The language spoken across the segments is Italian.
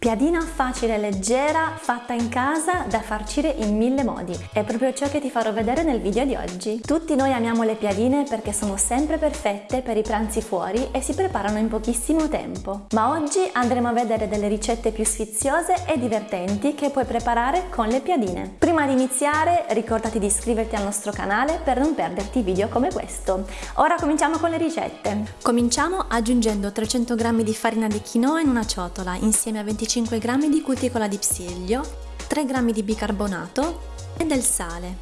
Piadina facile e leggera, fatta in casa, da farcire in mille modi. È proprio ciò che ti farò vedere nel video di oggi. Tutti noi amiamo le piadine perché sono sempre perfette per i pranzi fuori e si preparano in pochissimo tempo. Ma oggi andremo a vedere delle ricette più sfiziose e divertenti che puoi preparare con le piadine. Prima di iniziare ricordati di iscriverti al nostro canale per non perderti video come questo. Ora cominciamo con le ricette. Cominciamo aggiungendo 300 g di farina di quinoa in una ciotola insieme a 25 25 g di cuticola di psiglio, 3 g di bicarbonato e del sale.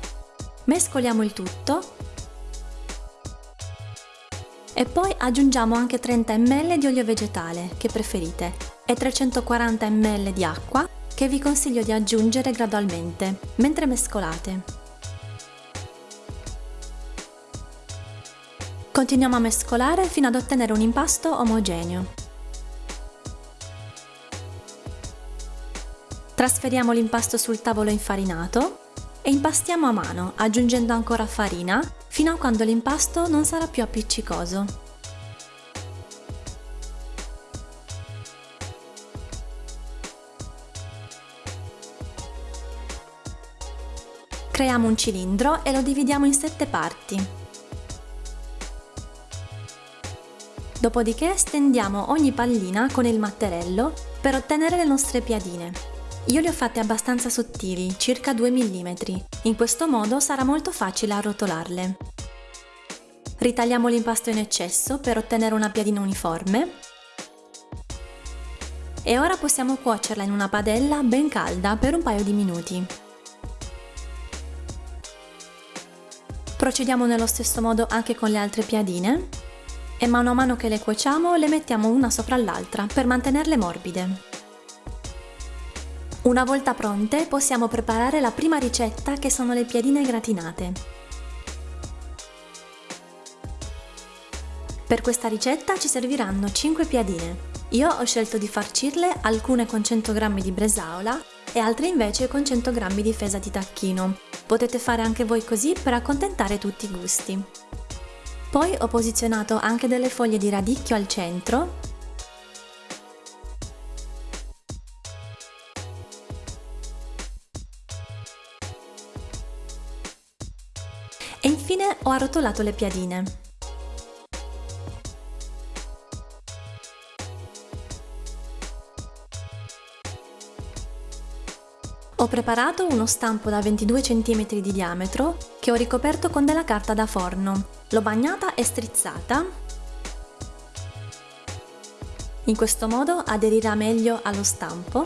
Mescoliamo il tutto e poi aggiungiamo anche 30 ml di olio vegetale, che preferite, e 340 ml di acqua, che vi consiglio di aggiungere gradualmente, mentre mescolate. Continuiamo a mescolare fino ad ottenere un impasto omogeneo. Trasferiamo l'impasto sul tavolo infarinato e impastiamo a mano, aggiungendo ancora farina, fino a quando l'impasto non sarà più appiccicoso. Creiamo un cilindro e lo dividiamo in sette parti. Dopodiché stendiamo ogni pallina con il matterello per ottenere le nostre piadine. Io le ho fatte abbastanza sottili, circa 2 mm. In questo modo sarà molto facile arrotolarle. Ritagliamo l'impasto in eccesso per ottenere una piadina uniforme. E ora possiamo cuocerla in una padella ben calda per un paio di minuti. Procediamo nello stesso modo anche con le altre piadine e mano a mano che le cuociamo le mettiamo una sopra l'altra per mantenerle morbide. Una volta pronte possiamo preparare la prima ricetta che sono le piadine gratinate. Per questa ricetta ci serviranno 5 piadine. Io ho scelto di farcirle alcune con 100 g di bresaola e altre invece con 100 g di fesa di tacchino. Potete fare anche voi così per accontentare tutti i gusti. Poi ho posizionato anche delle foglie di radicchio al centro infine ho arrotolato le piadine. Ho preparato uno stampo da 22 cm di diametro che ho ricoperto con della carta da forno. L'ho bagnata e strizzata. In questo modo aderirà meglio allo stampo.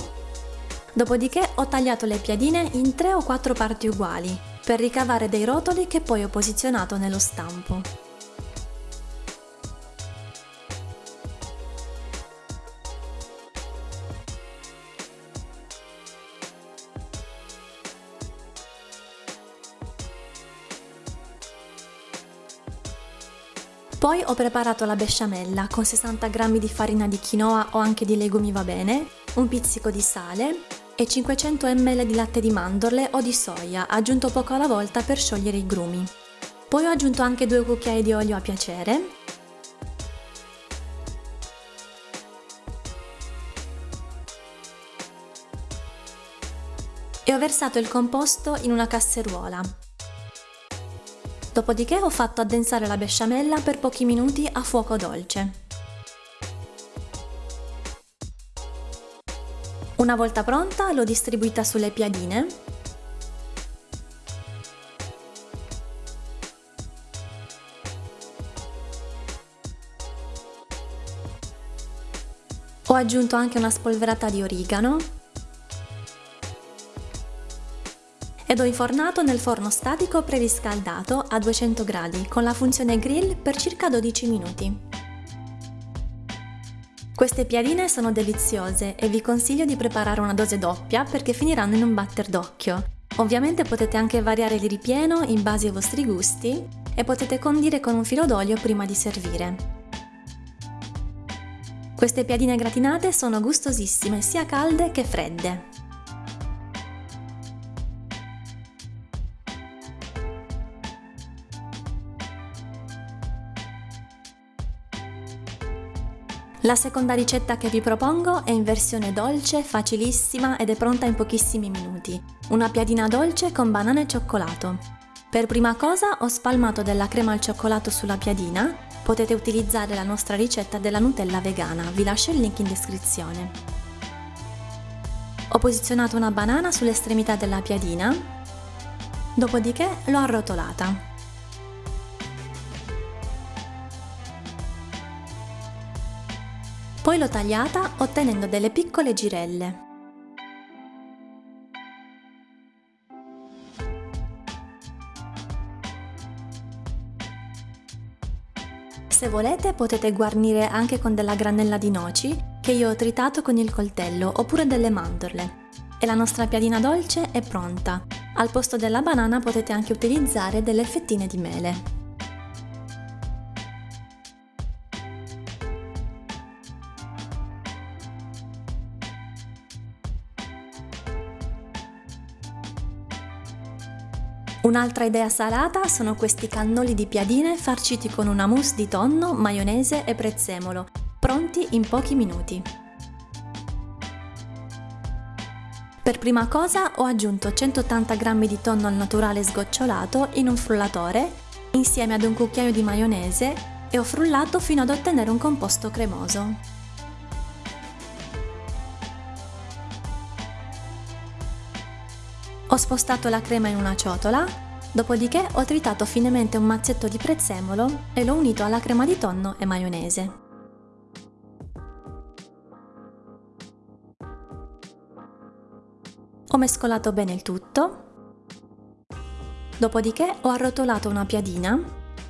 Dopodiché ho tagliato le piadine in 3 o 4 parti uguali, per ricavare dei rotoli che poi ho posizionato nello stampo. Poi ho preparato la besciamella con 60 g di farina di quinoa o anche di legumi va bene, un pizzico di sale, e 500 ml di latte di mandorle o di soia, aggiunto poco alla volta per sciogliere i grumi. Poi ho aggiunto anche due cucchiai di olio a piacere e ho versato il composto in una casseruola. Dopodiché ho fatto addensare la besciamella per pochi minuti a fuoco dolce. Una volta pronta l'ho distribuita sulle piadine Ho aggiunto anche una spolverata di origano ed ho infornato nel forno statico preriscaldato a 200 gradi con la funzione grill per circa 12 minuti. Queste piadine sono deliziose e vi consiglio di preparare una dose doppia perché finiranno in un batter d'occhio. Ovviamente potete anche variare il ripieno in base ai vostri gusti e potete condire con un filo d'olio prima di servire. Queste piadine gratinate sono gustosissime sia calde che fredde. La seconda ricetta che vi propongo è in versione dolce, facilissima ed è pronta in pochissimi minuti. Una piadina dolce con banana e cioccolato. Per prima cosa ho spalmato della crema al cioccolato sulla piadina, potete utilizzare la nostra ricetta della Nutella vegana, vi lascio il link in descrizione. Ho posizionato una banana sull'estremità della piadina, dopodiché l'ho arrotolata. Poi l'ho tagliata ottenendo delle piccole girelle. Se volete potete guarnire anche con della granella di noci che io ho tritato con il coltello oppure delle mandorle. E la nostra piadina dolce è pronta. Al posto della banana potete anche utilizzare delle fettine di mele. Un'altra idea salata sono questi cannoli di piadine farciti con una mousse di tonno, maionese e prezzemolo, pronti in pochi minuti. Per prima cosa ho aggiunto 180 g di tonno al naturale sgocciolato in un frullatore insieme ad un cucchiaio di maionese e ho frullato fino ad ottenere un composto cremoso. Ho spostato la crema in una ciotola, dopodiché ho tritato finemente un mazzetto di prezzemolo e l'ho unito alla crema di tonno e maionese. Ho mescolato bene il tutto, dopodiché ho arrotolato una piadina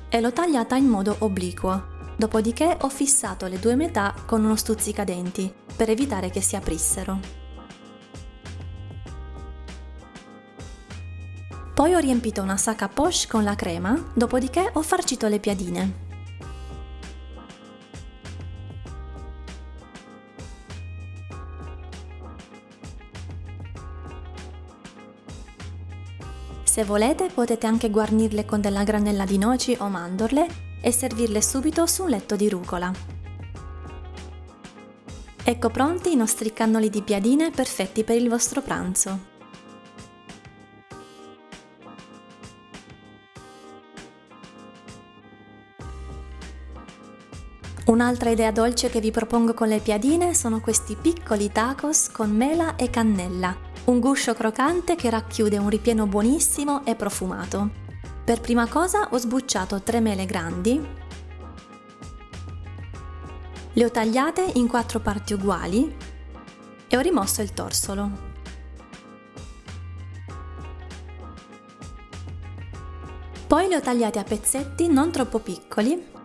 e l'ho tagliata in modo obliquo, dopodiché ho fissato le due metà con uno stuzzicadenti per evitare che si aprissero. Poi ho riempito una sacca poche con la crema, dopodiché ho farcito le piadine. Se volete potete anche guarnirle con della granella di noci o mandorle e servirle subito su un letto di rucola. Ecco pronti i nostri cannoli di piadine perfetti per il vostro pranzo. Un'altra idea dolce che vi propongo con le piadine sono questi piccoli tacos con mela e cannella, un guscio croccante che racchiude un ripieno buonissimo e profumato. Per prima cosa ho sbucciato tre mele grandi, le ho tagliate in quattro parti uguali e ho rimosso il torsolo. Poi le ho tagliate a pezzetti non troppo piccoli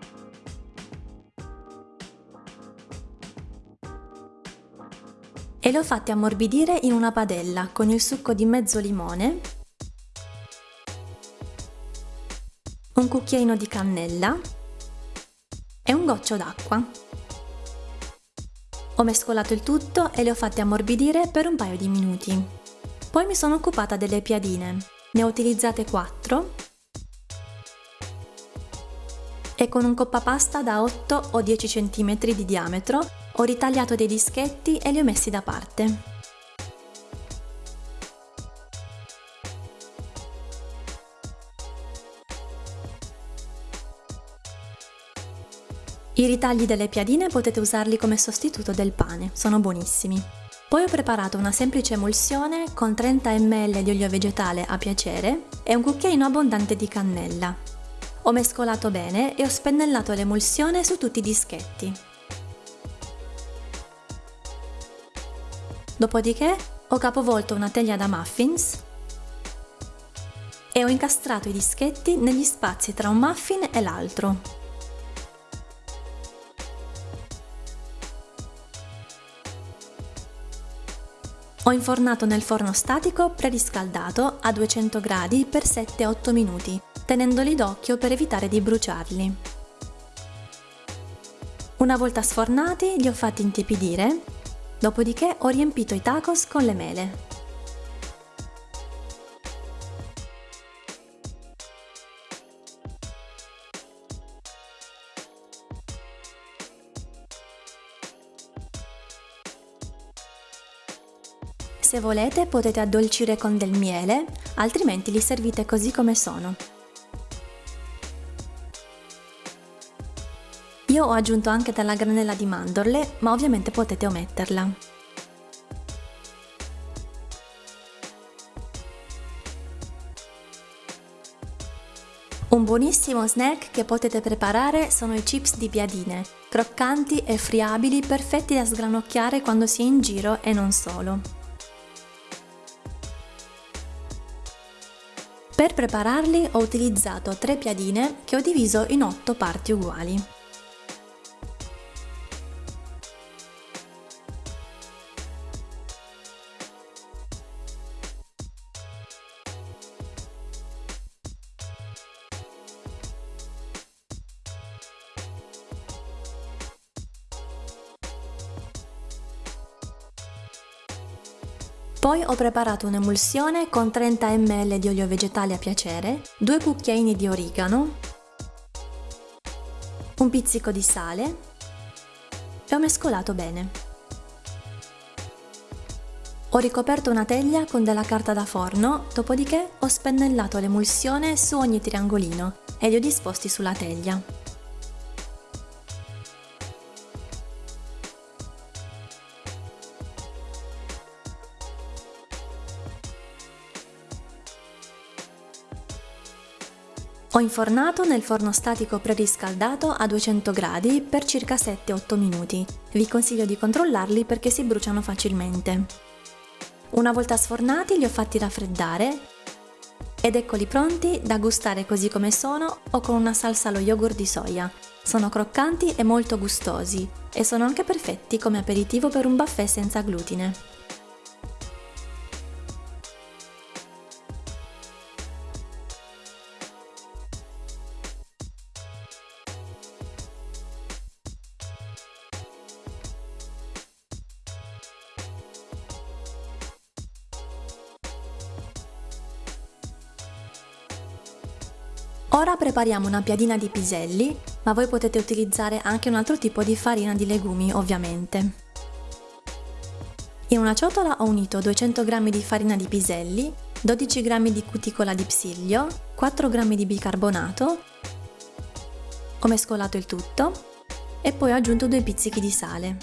e le ho fatte ammorbidire in una padella con il succo di mezzo limone, un cucchiaino di cannella e un goccio d'acqua. Ho mescolato il tutto e le ho fatte ammorbidire per un paio di minuti. Poi mi sono occupata delle piadine. Ne ho utilizzate 4 e con un coppapasta da 8 o 10 cm di diametro ho ritagliato dei dischetti e li ho messi da parte. I ritagli delle piadine potete usarli come sostituto del pane, sono buonissimi. Poi ho preparato una semplice emulsione con 30 ml di olio vegetale a piacere e un cucchiaino abbondante di cannella. Ho mescolato bene e ho spennellato l'emulsione su tutti i dischetti. Dopodiché ho capovolto una teglia da muffins e ho incastrato i dischetti negli spazi tra un muffin e l'altro. Ho infornato nel forno statico preriscaldato a 200 gradi per 7-8 minuti, tenendoli d'occhio per evitare di bruciarli. Una volta sfornati li ho fatti intiepidire Dopodiché ho riempito i tacos con le mele. Se volete potete addolcire con del miele, altrimenti li servite così come sono. Io ho aggiunto anche della granella di mandorle, ma ovviamente potete ometterla. Un buonissimo snack che potete preparare sono i chips di piadine, croccanti e friabili, perfetti da sgranocchiare quando si è in giro e non solo. Per prepararli ho utilizzato tre piadine che ho diviso in otto parti uguali. Poi ho preparato un'emulsione con 30 ml di olio vegetale a piacere, due cucchiaini di origano, un pizzico di sale e ho mescolato bene. Ho ricoperto una teglia con della carta da forno, dopodiché ho spennellato l'emulsione su ogni triangolino e li ho disposti sulla teglia. Ho infornato nel forno statico preriscaldato a 200 gradi per circa 7-8 minuti. Vi consiglio di controllarli perché si bruciano facilmente. Una volta sfornati li ho fatti raffreddare ed eccoli pronti da gustare così come sono o con una salsa allo yogurt di soia. Sono croccanti e molto gustosi e sono anche perfetti come aperitivo per un buffet senza glutine. Prepariamo una piadina di piselli, ma voi potete utilizzare anche un altro tipo di farina di legumi ovviamente. In una ciotola ho unito 200 g di farina di piselli, 12 g di cuticola di psiglio, 4 g di bicarbonato, ho mescolato il tutto e poi ho aggiunto due pizzichi di sale.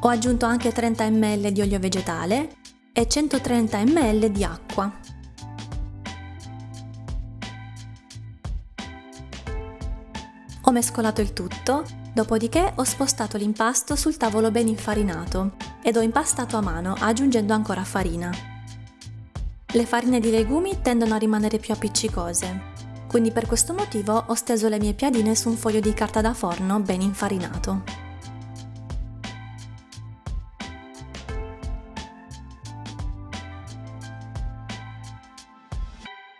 Ho aggiunto anche 30 ml di olio vegetale e 130 ml di acqua. Ho mescolato il tutto, dopodiché ho spostato l'impasto sul tavolo ben infarinato ed ho impastato a mano aggiungendo ancora farina. Le farine di legumi tendono a rimanere più appiccicose, quindi per questo motivo ho steso le mie piadine su un foglio di carta da forno ben infarinato.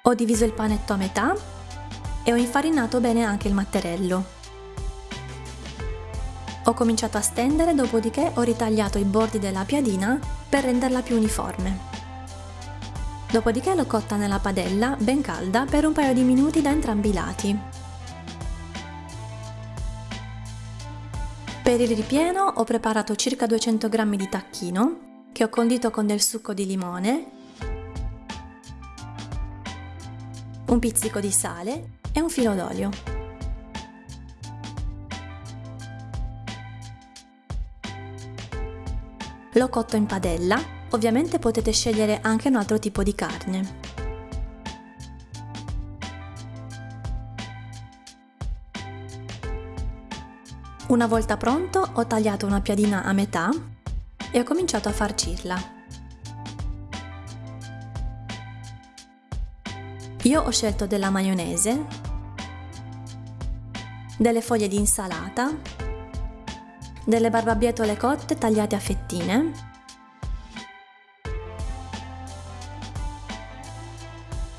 Ho diviso il panetto a metà e ho infarinato bene anche il matterello. Ho cominciato a stendere, dopodiché ho ritagliato i bordi della piadina per renderla più uniforme. Dopodiché l'ho cotta nella padella, ben calda, per un paio di minuti da entrambi i lati. Per il ripieno ho preparato circa 200 g di tacchino, che ho condito con del succo di limone un pizzico di sale e un filo d'olio. L'ho cotto in padella, ovviamente potete scegliere anche un altro tipo di carne. Una volta pronto ho tagliato una piadina a metà e ho cominciato a farcirla. Io ho scelto della maionese, delle foglie di insalata, delle barbabietole cotte tagliate a fettine,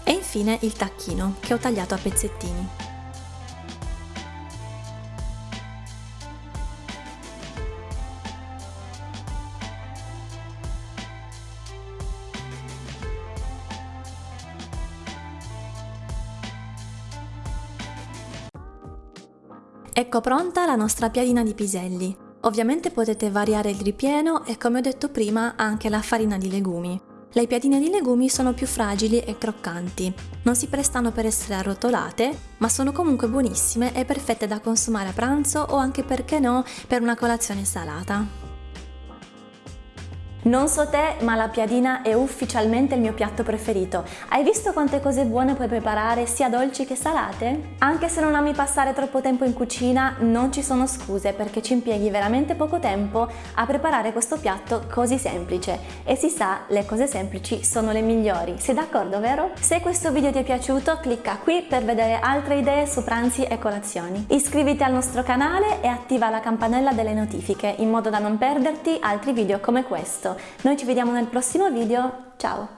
e infine il tacchino che ho tagliato a pezzettini. Ecco pronta la nostra piadina di piselli. Ovviamente potete variare il ripieno e come ho detto prima anche la farina di legumi. Le piadine di legumi sono più fragili e croccanti, non si prestano per essere arrotolate, ma sono comunque buonissime e perfette da consumare a pranzo o anche perché no per una colazione salata. Non so te, ma la piadina è ufficialmente il mio piatto preferito. Hai visto quante cose buone puoi preparare, sia dolci che salate? Anche se non ami passare troppo tempo in cucina, non ci sono scuse perché ci impieghi veramente poco tempo a preparare questo piatto così semplice. E si sa, le cose semplici sono le migliori. Sei d'accordo, vero? Se questo video ti è piaciuto, clicca qui per vedere altre idee su pranzi e colazioni. Iscriviti al nostro canale e attiva la campanella delle notifiche in modo da non perderti altri video come questo. Noi ci vediamo nel prossimo video, ciao!